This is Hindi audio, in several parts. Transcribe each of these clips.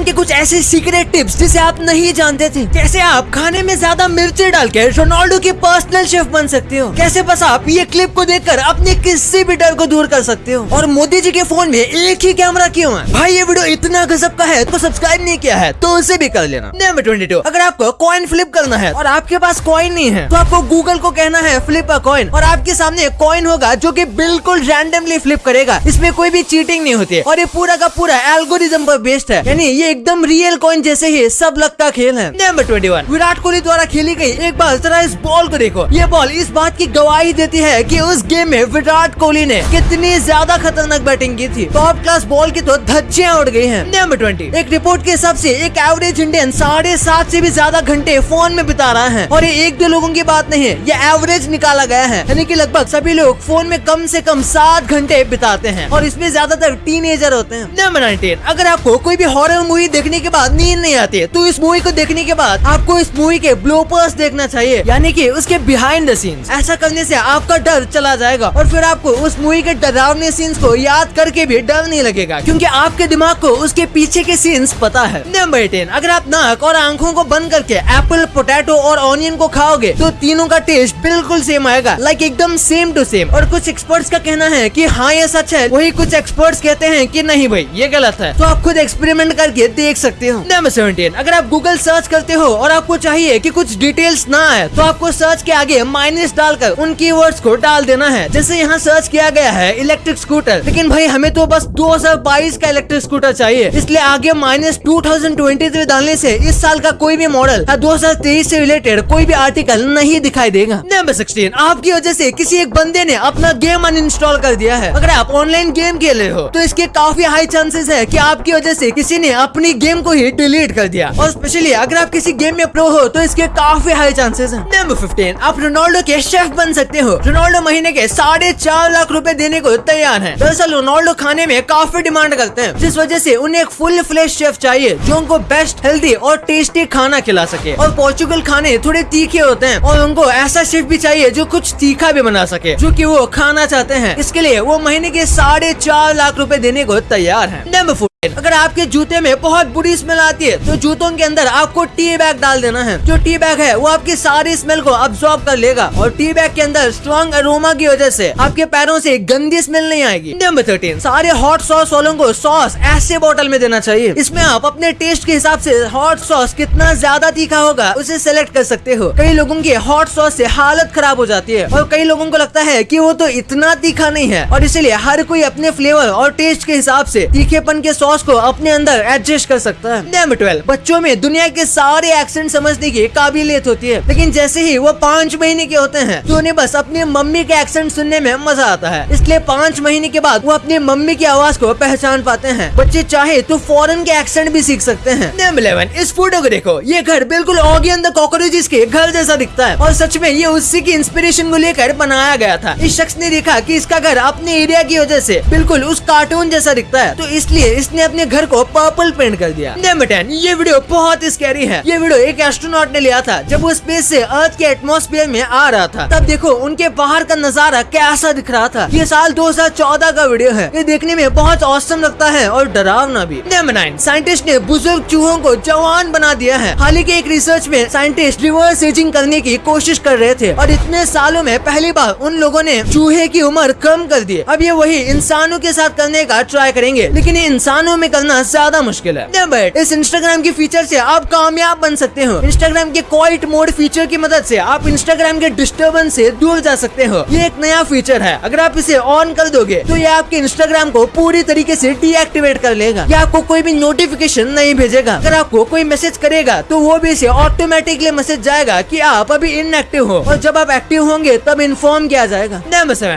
इंस्टाग्राम के कुछ ऐसे सीक्रेट टिप्स जिसे आप नहीं जानते थे? कैसे आप खाने में ज़्यादा मिर्ची डाल के रोनाल्डो की पर्सनल शेफ बन सकते हो? कैसे बस आप ये क्लिप को देखकर अपने किसी भी डर को दूर कर सकते हो? और मोदी जी के फ़ोन में एक ही कैमरा क्यों है? भाई, ये वीडियो इतना गजब का है तो सब्सक्राइब नहीं किया है तो उसे भी कर लेना। नंबर ट्वेंटी टू अगर आपको कॉइन फ्लिप करना है और आपके पास कॉइन नहीं है तो आपको गूगल को कहना है फ्लिप अ कॉइन और आपके सामने कॉइन होगा जो कि बिल्कुल रैंडमली फ्लिप करेगा। इसमें कोई भी चीटिंग नहीं होती है और ये पूरा का पूरा एल्गोरिज्म पर बेस्ड है। यानी ये एकदम रियल कॉइन जैसे ही सब लगता खेल है। Number twenty one Virat Kohli द्वारा खेली गई एक बार जरा इस बॉल को देखो। ये बॉल इस बात की गवाही देती है कि उस गेम में विराट कोहली ने कितनी ज़्यादा खतरनाक बैटिंग की थी। टॉप क्लास बॉल की तो धज्जियाँ उड़ गई हैं। नंबर ट्वेंटी एक रिपोर्ट के हिसाब से एक एवरेज इंडियन साढ़े सात से भी ज़्यादा घंटे फ़ोन में बिता रहा है। और ये एक दो लोगों की बात नहीं है ये एवरेज निकाला गया है। यानी कि लगभग सभी लोग फ़ोन में कम से कम सात घंटे बिताते हैं। और इसमें ज़्यादातर टीन होते हैं। नंबर नाइनटीन अगर आपको कोई भी हॉरर मूवी देखने के बाद नींद नहीं आती तो इस मूवी को देखने के बाद आपको इस मूवी के ब्लोपर्स देखना चाहिए। यानी कि उसके बिहाइंड द सीन्स ऐसा करने से आपका डर चला जाएगा और फिर आपको उस मूवी के डरावने सीन्स को याद करके भी डर नहीं लगेगा। क्योंकि आपके दिमाग को उसके पीछे के सीन्स पता है। नंबर टेन अगर आप नाक और आँखों को बंद करके एप्पल पोटैटो और ऑनियन को खाओगे तो तीनों का टेस्ट बिल्कुल सेम आएगा। लाइक एकदम सेम टू सेम और कुछ एक्सपर्ट्स का कहना है कि हाँ ये सच है। वही कुछ एक्सपर्ट्स कहते हैं कि नहीं भाई, ये गलत है। तो आप खुद एक्सपेरिमेंट करके देख सकते हो। नंबर सेवेंटीन अगर आप गूगल सर्च करते हो और आपको चाहिए कि कुछ डिटेल्स ना आए तो आपको सर्च के आगे माइनस डालकर उन कीवर्ड्स को डाल देना है जैसे यहाँ सर्च किया गया है इलेक्ट्रिक स्कूटर लेकिन भाई हमें तो बस 2022 का इलेक्ट्रिक स्कूटर चाहिए इसलिए आगे माइनस टू डालने से इस साल का कोई भी मॉडल या दो से रिलेटेड कोई भी आर्टिकल नहीं दिखाई देगा। नंबर सिक्सटीन आपकी वजह से किसी एक बंदे ने अपना गेम अन कर दिया है। अगर आप ऑनलाइन गेम खेले हो तो इसके काफ़ी हाई चांसेस है कि आपकी वजह से किसी ने अपनी गेम को ही डिलीट कर दिया। और स्पेशली अगर आप किसी गेम में प्रो हो तो इसके काफ़ी हाई चांसेस हैं। नंबर फिफ्टीन आप रोनाल्डो के शेफ बन सकते हो। रोनाल्डो महीने के साढ़े चार लाख रुपए देने को तैयार है। दरअसल रोनाल्डो खाने में काफ़ी डिमांड करते हैं, जिस वजह से उन्हें एक फुल फ्लेश शेफ चाहिए, जो उनको बेस्ट हेल्दी और टेस्टी खाना खिला सके। और पोर्चुगल खाने थोड़े तीखे होते हैं, और उनको ऐसा शेफ भी चाहिए जो कुछ तीखा भी बना सके, जो कि वो खाना चाहते हैं। इसके लिए वो महीने के साढ़े चार लाख रुपए देने को तैयार है। नंबर अगर आपके जूते में बहुत बुरी स्मेल आती है तो जूतों के अंदर आपको टी बैग डाल देना है। जो टी बैग है, वो आपकी सारी स्मेल को अब्सॉर्ब कर लेगा और टी बैग के अंदर स्ट्रॉन्ग अरोमा की वजह से आपके पैरों से गंदी स्मेल नहीं आएगी। नंबर थर्टीन सारे हॉट सॉस वालों को सॉस ऐसे बोतल में देना चाहिए। इसमें आप अपने टेस्ट के हिसाब से हॉट सॉस कितना ज़्यादा तीखा होगा, उसे सेलेक्ट कर सकते हो। कई लोगों की हॉट सॉस से हालत खराब हो जाती है और कई लोगों को लगता है की वो तो इतना तीखा नहीं है। और इसीलिए हर कोई अपने फ्लेवर और टेस्ट के हिसाब से तीखेपन के सॉस सॉस को अपने अंदर एडजस्ट कर सकता है। नंबर ट्वेल्व बच्चों में दुनिया के सारे एक्सेंट समझने की काबिलियत होती है। लेकिन जैसे ही वो पाँच महीने के होते हैं तो उन्हें बस अपनी मम्मी के एक्सेंट सुनने में मज़ा आता है। इसलिए पाँच महीने के बाद वो अपनी मम्मी की आवाज़ को पहचान पाते हैं। बच्चे चाहे तो फॉरन के एक्सेंट भी सीख सकते हैं। नंबर इलेवन इस फ़ोटो को देखो। ये घर बिल्कुल ऑगी अंदर कॉकरोचेस के घर जैसा दिखता है। और सच में ये उसी की इंस्पिरेशन को लेकर बनाया गया था। इस शख्स ने देखा कि इसका घर अपने एरिया की वजह से बिल्कुल उस कार्टून जैसा दिखता है। तो इसलिए इसने ने अपने घर को पर्पल पेंट कर दिया। नंबर टेन ये वीडियो बहुत स्कैरी है। ये वीडियो एक एस्ट्रोनॉट ने लिया था, जब वो स्पेस से अर्थ के एटमोस्फेयर में आ रहा था। तब देखो, उनके बाहर का नज़ारा कैसा दिख रहा था। ये साल 2014 का वीडियो है। ये देखने में बहुत औसम लगता है और डरावना भी। नंबर नाइन साइंटिस्ट ने बुज़ुर्ग चूहों को जवान बना दिया है। हाल ही के एक रिसर्च में साइंटिस्ट रिवर्स एजिंग करने की कोशिश कर रहे थे और इतने सालों में पहली बार उन लोगों ने चूहे की उम्र कम कर दी। अब ये वही इंसानों के साथ करने का ट्राई करेंगे। लेकिन इंसानों इंस्टाग्राम में करना ज़्यादा मुश्किल है। बट इस इंस्टाग्राम की फीचर से आप कामयाब बन सकते हो। इंस्टाग्राम के क्वाइट मोड फीचर की मदद से आप इंस्टाग्राम के डिस्टर्बेंस से दूर जा सकते हो। ये एक नया फीचर है। अगर आप इसे ऑन कर दोगे तो ये आपके इंस्टाग्राम को पूरी तरीके से डीएक्टिवेट कर लेगा। या आपको कोई भी नोटिफिकेशन नहीं भेजेगा। अगर आपको कोई मैसेज करेगा तो वो भी इसे ऑटोमेटिकली मैसेज जाएगा की आप अभी इनएक्टिव हो। और जब आप एक्टिव होंगे, तब इन्फॉर्म किया जाएगा।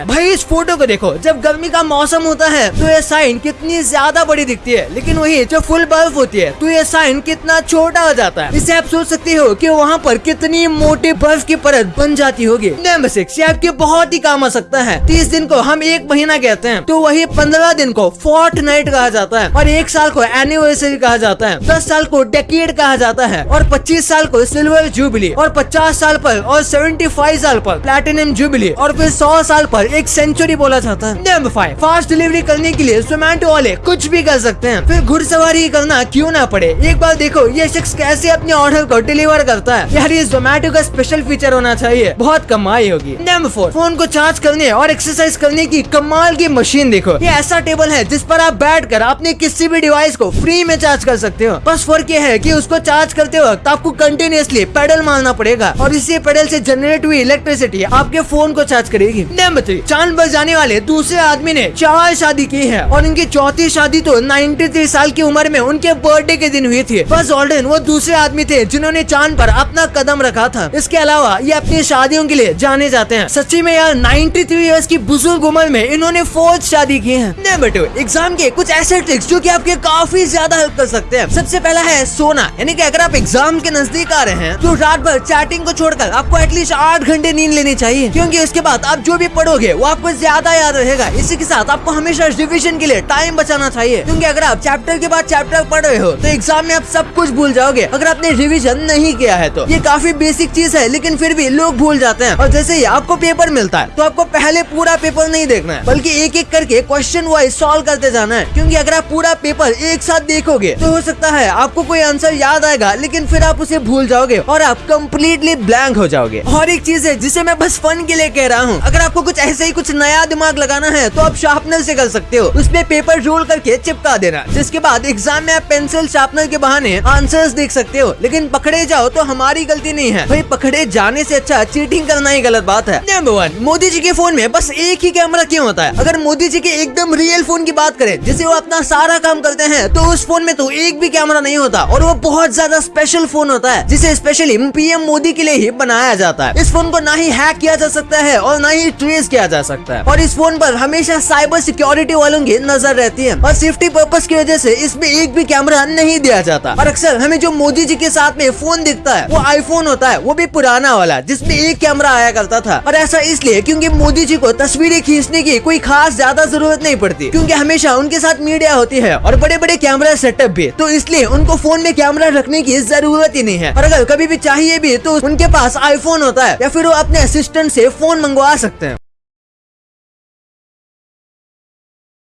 भाई, इस फ़ोटो को देखो। जब गर्मी का मौसम होता है तो ये साइन कितनी ज़्यादा बड़ी दिखती है, लेकिन वही जो फुल बर्फ़ होती है तो ये साइन कितना छोटा हो जाता है। इससे आप सोच सकते हो कि वहाँ पर कितनी मोटी बर्फ़ की परत बन जाती होगी। नंबर सिक्स ये आपके बहुत ही काम आ सकता है। तीस दिन को हम एक महीना कहते हैं तो वही पंद्रह दिन को फोर्ट नाइट कहा जाता है, और एक साल को एनिवर्सरी कहा जाता है, दस साल को डेकेड कहा जाता है, और पच्चीस साल को सिल्वर जुबली और पचास साल पर, और सेवेंटी फाइव साल पर प्लेटिनम जुबली और फिर सौ साल पर एक सेंचुरी बोला जाता है। नंबर फाइव फास्ट डिलीवरी करने के लिए जोमेटो वाले कुछ भी कर सकते सकते हैं। फिर घुड़सवारी करना क्यों ना पड़े? एक बार देखो, ये शख्स कैसे अपने ऑर्डर को डिलीवर करता है। यार, ये जोमेटो का स्पेशल फीचर होना चाहिए। बहुत कमाई होगी। नंबर फोर फ़ोन को चार्ज करने और एक्सरसाइज करने की कमाल की मशीन देखो। ये ऐसा टेबल है जिस पर आप बैठ कर अपने किसी भी डिवाइस को फ्री में चार्ज कर सकते हो। बस फ़र्क ये है की उसको चार्ज करते वक्त आपको कंटिन्यूसली पेडल मारना पड़ेगा और इसी पेडल ऐसी जनरेट हुई इलेक्ट्रिसिटी आपके फ़ोन को चार्ज करेगी। नंबर थ्री चाँद पर जाने वाले दूसरे आदमी ने चार शादी की है और इनकी चौथी शादी तो 93 साल की उम्र में उनके बर्थडे के दिन हुई थी। बस ऑल्डन, वो दूसरे आदमी थे जिन्होंने चाँद पर अपना कदम रखा था। इसके अलावा ये अपनी शादियों के लिए जाने जाते हैं। सच्ची में यार 93 इयर्स की बुज़ुर्ग उम्र में इन्होंने फोर्थ शादी की है। नंबर एग्ज़ाम के कुछ ऐसे ट्रिक्स जो की आपके काफ़ी ज़्यादा हेल्प कर सकते हैं। सबसे पहला है सोना। यानी की अगर आप एग्ज़ाम के नज़दीक आ रहे हैं तो रात भर चैटिंग को छोड़कर आपको एटलीस्ट आठ घंटे नींद लेनी चाहिए। क्योंकि उसके बाद आप जो भी पढ़ोगे, वो आपको ज़्यादा याद रहेगा। इसी के साथ आपको हमेशा रिविजन के लिए टाइम बचाना चाहिए। क्योंकि अगर आप चैप्टर के बाद चैप्टर पढ़ रहे हो तो एग्ज़ाम में आप सब कुछ भूल जाओगे। अगर आपने रिविजन नहीं किया है तो ये काफ़ी बेसिक चीज़ है, लेकिन फिर भी लोग भूल जाते हैं। और जैसे ही आपको पेपर मिलता है तो आपको पहले पूरा पेपर नहीं देखना है, बल्कि एक एक करके क्वेश्चन वाइज सॉल्व करते जाना है। क्योंकि अगर आप पूरा पेपर एक साथ देखोगे तो हो सकता है आपको कोई आंसर याद आएगा, लेकिन फिर आप उसे भूल जाओगे और आप कम्प्लीटली ब्लैंक हो जाओगे। और एक चीज़ है, जिसे मैं बस फन के लिए कह रहा हूँ, अगर आपको कुछ ऐसे ही कुछ नया दिमाग लगाना है तो आप शार्पनर से कर सकते हो। उसमें पेपर रोल करके चिपका देना। जिसके बाद एग्ज़ाम में आप पेंसिल शार्पनर के बहाने आंसर्स देख सकते हो। लेकिन पकड़े जाओ तो हमारी गलती नहीं है। भाई, पकड़े जाने से अच्छा चीटिंग करना ही गलत बात है। नंबर वन मोदी जी के फ़ोन में बस एक ही कैमरा क्यों होता है? अगर मोदी जी के एकदम रियल फ़ोन की बात करें, जिसे वो अपना सारा काम करते हैं तो उस फ़ोन में तो एक भी कैमरा नहीं होता। और वो बहुत ज़्यादा स्पेशल फ़ोन होता है, जिसे स्पेशली पीएम मोदी के लिए ही बनाया जाता है। इस फ़ोन को ना ही हैक किया जा सकता है और ना ही ट्रेस किया जा सकता है। और इस फ़ोन पर हमेशा साइबर सिक्योरिटी वालों की नज़र रहती है। और सेफ्टी पर्पज की वजह से इसमें एक भी कैमरा नहीं दिया जाता। और अक्सर हमें जो मोदी जी के साथ में फ़ोन दिखता है, वो आईफोन होता है, वो भी पुराना वाला, जिसमें एक कैमरा आया करता था। और ऐसा इसलिए क्योंकि मोदी जी को तस्वीरें खींचने की कोई खास ज़्यादा ज़रूरत नहीं पड़ती, क्योंकि हमेशा उनके साथ मीडिया होती है और बड़े बड़े कैमरा सेटअप भी तो इसलिए उनको फ़ोन में कैमरा रखने की ज़रूरत ही नहीं है। और अगर कभी भी चाहिए भी तो उनके पास आईफोन होता है, या फिर वो अपने असिस्टेंट से फ़ोन मंगवा सकते हैं।